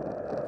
you